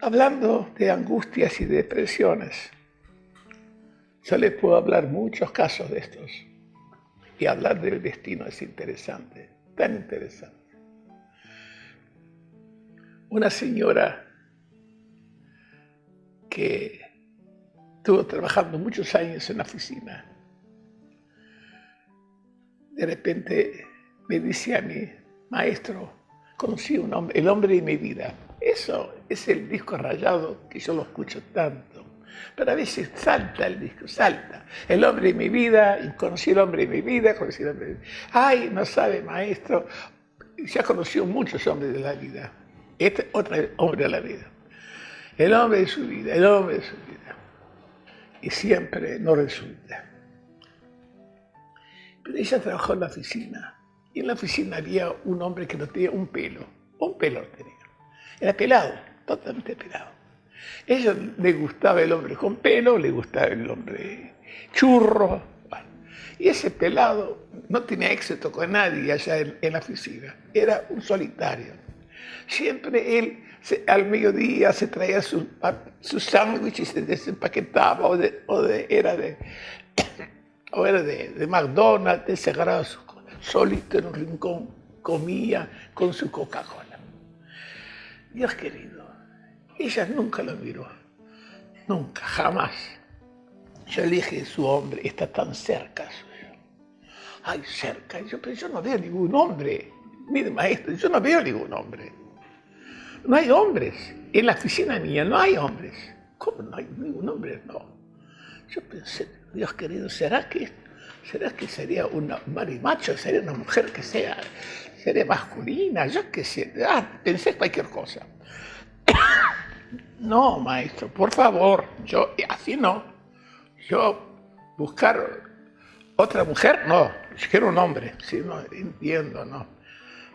hablando de angustias y depresiones, yo les puedo hablar muchos casos de estos. Y hablar del destino es interesante, tan interesante. Una señora que estuvo trabajando muchos años en la oficina, de repente me dice a mí, maestro, conocí un hombre, el hombre de mi vida. Eso es el disco rayado que yo lo escucho tanto. Pero a veces salta el disco, salta. El hombre de mi vida, conocí el hombre de mi vida, conocí el hombre de mi vida. Ay, no sabe, maestro, ya conoció muchos hombres de la vida. Este otro hombre de la vida. El hombre de su vida, el hombre de su vida. Y siempre no resulta. Pero ella trabajó en la oficina. Y en la oficina había un hombre que no tenía un pelo. Un pelo tenía. Era pelado, totalmente pelado. ella le gustaba el hombre con pelo, le gustaba el hombre churro. Y ese pelado no tenía éxito con nadie allá en, la oficina. Era un solitario. Siempre él al mediodía se traía sus su sándwich y se desempaquetaba, o, era de, o era de, McDonald's, se agarraba solito en un rincón, comía con su Coca-Cola. Dios querido, ella nunca lo miró, nunca, jamás. Yo le dije, su hombre está tan cerca suyo. Ay, cerca. Yo, pero yo no veo ningún hombre. Mire, maestro, yo no veo ningún hombre. No hay hombres. En la oficina mía no hay hombres. ¿Cómo no hay ningún hombre? No. Yo pensé, Dios querido, ¿será que, será que sería una marimacho? ¿Sería una mujer que sea seré masculina, yo qué sé, ah, pensé cualquier cosa. No, maestro, por favor, yo así no. Yo buscar otra mujer, no, yo quiero un hombre, sí, no, entiendo, no.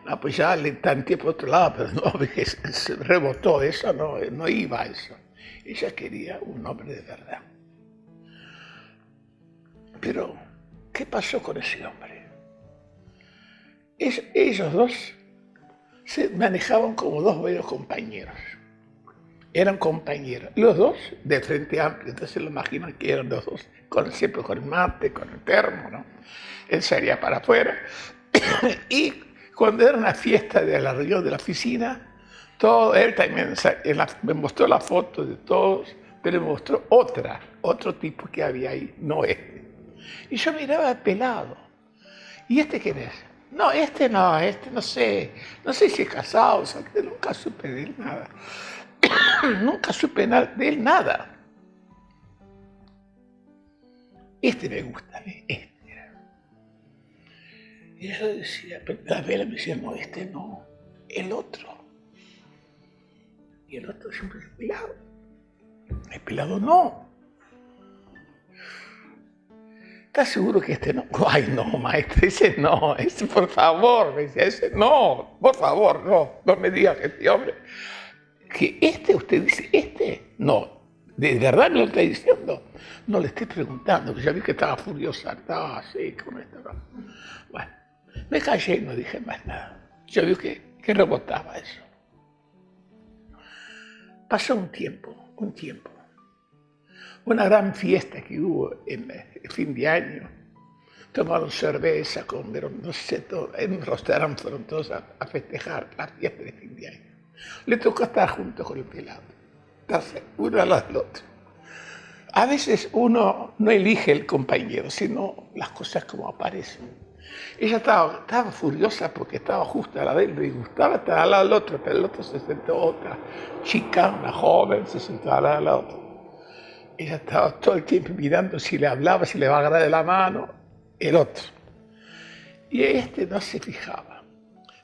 No, pues ya le tanteé por otro lado, pero no, se rebotó, eso no, no iba a eso. Ella quería un hombre de verdad. Pero, ¿qué pasó con ese hombre? ellos dos se manejaban como dos buenos compañeros. Eran compañeros. Los dos de frente amplio, entonces lo imaginan que eran los dos, con, siempre con el mate, con el termo, ¿no? Él salía para afuera. y cuando era una fiesta de la reunión de la oficina, todo, él también me mostró la foto de todos, pero me mostró otra, otro tipo que había ahí, no este. Y yo miraba pelado. ¿Y este quién es? No, este no, este no sé, no sé si es casado, o sea, nunca supe de él nada. nunca supe de él nada. Este me gusta, este. Y yo decía, la vela me decía, no, este no, el otro. Y el otro siempre es pelado. El pelado no. ¿Estás seguro que este no? Ay, no, maestro, ese no, ese por favor, me decía, ese no, por favor, no, no me digas que este hombre, que este, usted dice, este, no, de verdad me lo está diciendo. No le estoy preguntando, ya vi que estaba furiosa, estaba así, con esto. Bueno, me callé y no dije más nada. Yo vi que, que rebotaba eso. Pasó un tiempo, un tiempo una gran fiesta que hubo en el fin de año. Tomaron cerveza, comieron, no sé, todo, en un fueron todos a, festejar la fiesta de fin de año. Le tocó estar junto con el pelado, estarse uno al otro. A veces uno no elige el compañero, sino las cosas como aparecen. Ella estaba, furiosa porque estaba justo a la de él, le gustaba estar al lado del otro, pero el otro se sentó otra chica, una joven, se sentó al lado del otro. Ella estaba todo el tiempo mirando si le hablaba, si le va a agarrar de la mano, el otro. Y este no se fijaba.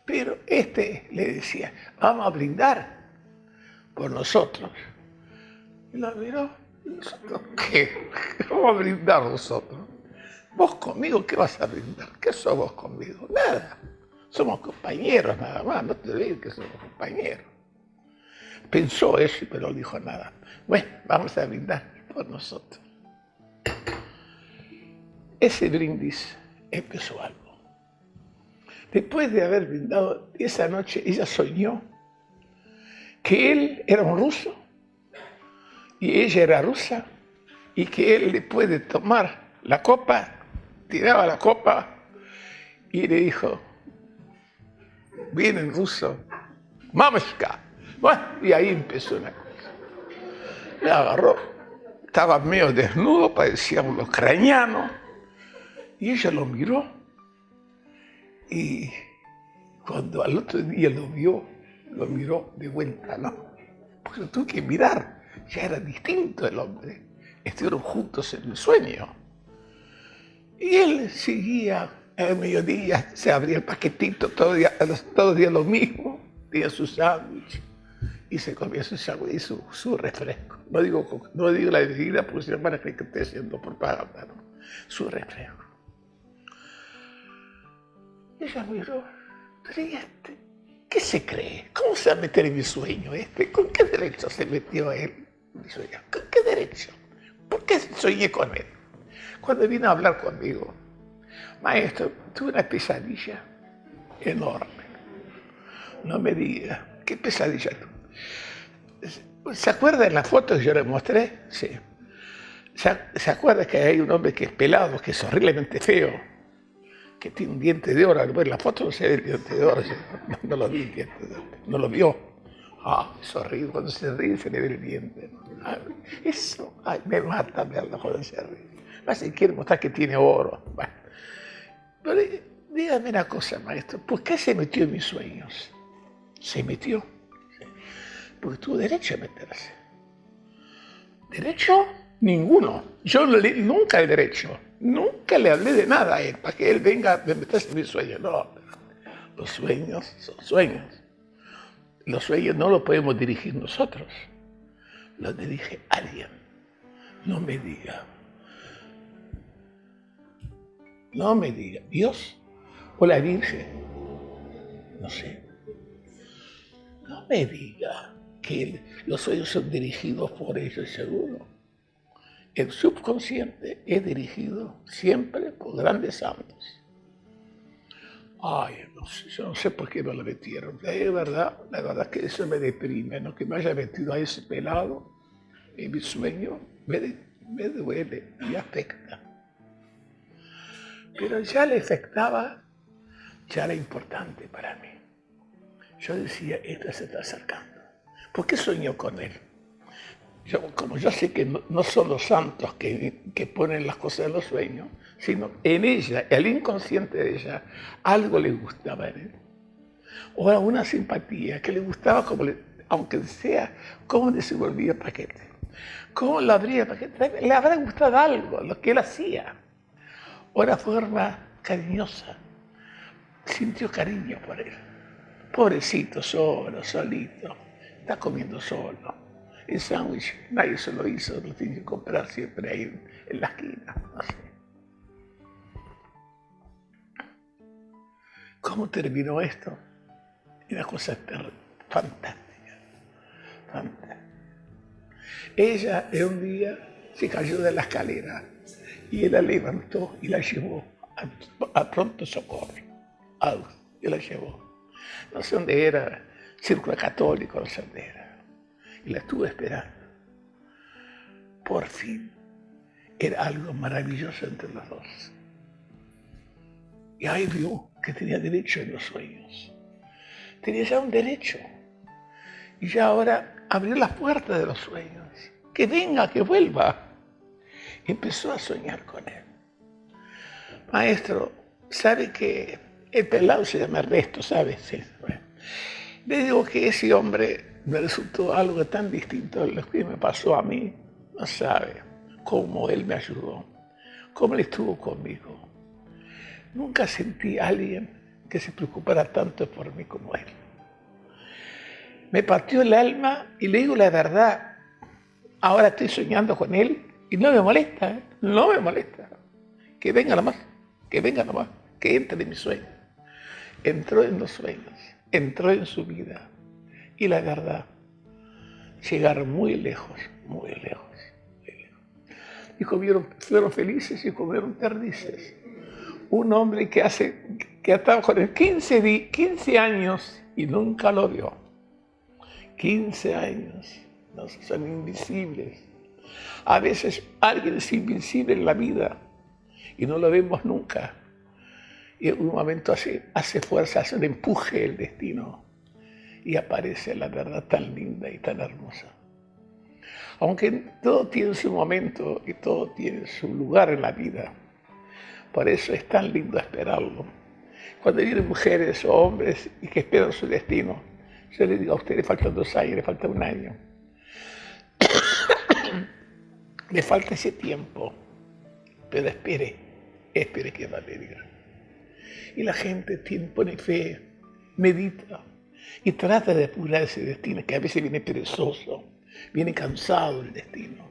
Pero este le decía, vamos a brindar por nosotros. Y la miró, ¿nosotros qué? Vamos a brindar nosotros. ¿Vos conmigo qué vas a brindar? ¿Qué sos vos conmigo? Nada. Somos compañeros nada más, no te olvides que somos compañeros. Pensó eso, pero no dijo nada. Bueno, vamos a brindar por nosotros. Ese brindis empezó algo. Después de haber brindado esa noche, ella soñó que él era un ruso y ella era rusa, y que él le puede tomar la copa, tiraba la copa y le dijo, bien en ruso, mamashka. Bueno, y ahí empezó una cosa. Le agarró, estaba medio desnudo, parecía un ucraniano, y ella lo miró, y cuando al otro día lo vio, lo miró de vuelta, ¿no? Pues lo tuvo que mirar, ya era distinto el hombre. Estuvieron juntos en el sueño. Y él seguía al mediodía, se abría el paquetito, todo día, todo día lo mismo, tenía su sándwich y se comía su sándwich y su, refresco. No digo, no digo la bebida porque si no van a que estoy haciendo propaganda, ¿no? Su refresco. Ella miró, pero este? ¿Qué se cree? ¿Cómo se va a meter en mi sueño este? ¿Con qué derecho se metió él? ¿Con qué derecho? ¿Por qué soñé con él? Cuando vino a hablar conmigo, maestro, tuve una pesadilla enorme. No me diga, ¿qué pesadilla tú? ¿Se acuerda en la foto que yo le mostré? Sí. ¿Se acuerda que hay un hombre que es pelado, que es horriblemente feo? Que tiene un diente de oro. La foto no se ve el diente de oro, no, lo vi el diente de oro, no lo vio. Ah, horrible, cuando se ríe se le ve el diente. eso, ay, me mata verlo cuando se ríe. Más si quiere mostrar que tiene oro. Bueno. Pero dígame una cosa, maestro, ¿por qué se metió en mis sueños? Se metió. Porque tuvo derecho a meterse. ¿Derecho? Ninguno. Yo nunca he derecho. Nunca le hablé de nada a él, para que él venga a meterse en mis sueños. No, los sueños son sueños. Los sueños no los podemos dirigir nosotros. Los dirige alguien. No me diga. No me diga. ¿Dios o la Virgen? No sé. No me diga que los sueños son dirigidos por ellos, seguro. El subconsciente es dirigido siempre por grandes santos. Ay, no sé, yo no sé por qué me lo metieron. Es verdad, la verdad que eso me deprime, ¿no? que me haya metido a ese pelado en mi sueño, me, duele y afecta. Pero ya le afectaba, ya era importante para mí. Yo decía, esto se está acercando. ¿Por qué soñó con él? Como yo sé que no, son los santos que, que, ponen las cosas en los sueños, sino en ella, el inconsciente de ella, algo le gustaba en él. O una simpatía que le gustaba, como aunque sea, cómo desenvolvía paquete. Cómo lo abría el paquete. Le habrá gustado algo, lo que él hacía. O una forma cariñosa. Sintió cariño por él. Pobrecito, solo, solito. Está comiendo solo el sándwich, nadie se lo hizo, lo tiene que comprar siempre ahí en, la esquina, no. ¿Cómo terminó esto? Una cosa fantástica, fantástica. Ella en un día se cayó de la escalera y él la levantó y la llevó a, pronto socorro. y la llevó. No sé dónde era, círculo católico, no sé dónde era y la estuve esperando. Por fin era algo maravilloso entre los dos. Y ahí vio que tenía derecho en los sueños. Tenía ya un derecho. Y ya ahora abrió las puertas de los sueños. Que venga, que vuelva. empezó a soñar con él. Maestro, ¿sabe que el pelado se llama Ernesto, ¿sabe? Sí. Le digo que ese hombre me resultó algo tan distinto a lo que me pasó a mí. No sabe cómo él me ayudó, cómo él estuvo conmigo. Nunca sentí a alguien que se preocupara tanto por mí como él. Me partió el alma y le digo la verdad. Ahora estoy soñando con él y no me molesta, ¿eh? no me molesta. Que venga nomás, que venga nomás, que entre en mi sueño. Entró en los sueños, entró en su vida y la verdad. Llegar muy lejos, muy lejos, Y comieron, fueron felices y comieron perdices. Un hombre que hace, que estaba con él 15, 15 años y nunca lo vio. 15 años, no, son invisibles. A veces alguien es invencible en la vida y no lo vemos nunca. Y en un momento hace, hace fuerza, hace un empuje el destino y aparece la verdad tan linda y tan hermosa. Aunque todo tiene su momento y todo tiene su lugar en la vida, por eso es tan lindo esperarlo. Cuando vienen mujeres o hombres y que esperan su destino, yo les digo a usted, le faltan dos años, le falta un año. le falta ese tiempo, pero espere, espere que va a venir. Y la gente tiene, pone fe, medita y trata de apurar ese destino, que a veces viene perezoso, viene cansado el destino,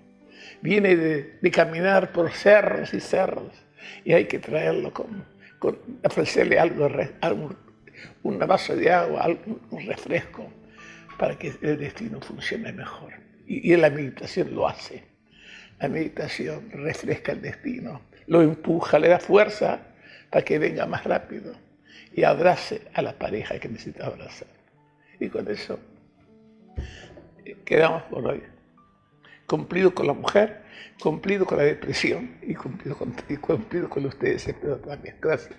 viene de, caminar por cerros y cerros, y hay que traerlo con, ofrecerle algo, algo un vaso de agua, un refresco, para que el destino funcione mejor. Y, y la meditación lo hace. La meditación refresca el destino, lo empuja, le da fuerza para que venga más rápido y abrace a la pareja que necesita abrazar. Y con eso eh, quedamos por hoy. Cumplido con la mujer, cumplido con la depresión y cumplido con, y cumplido con ustedes, espero también. Gracias.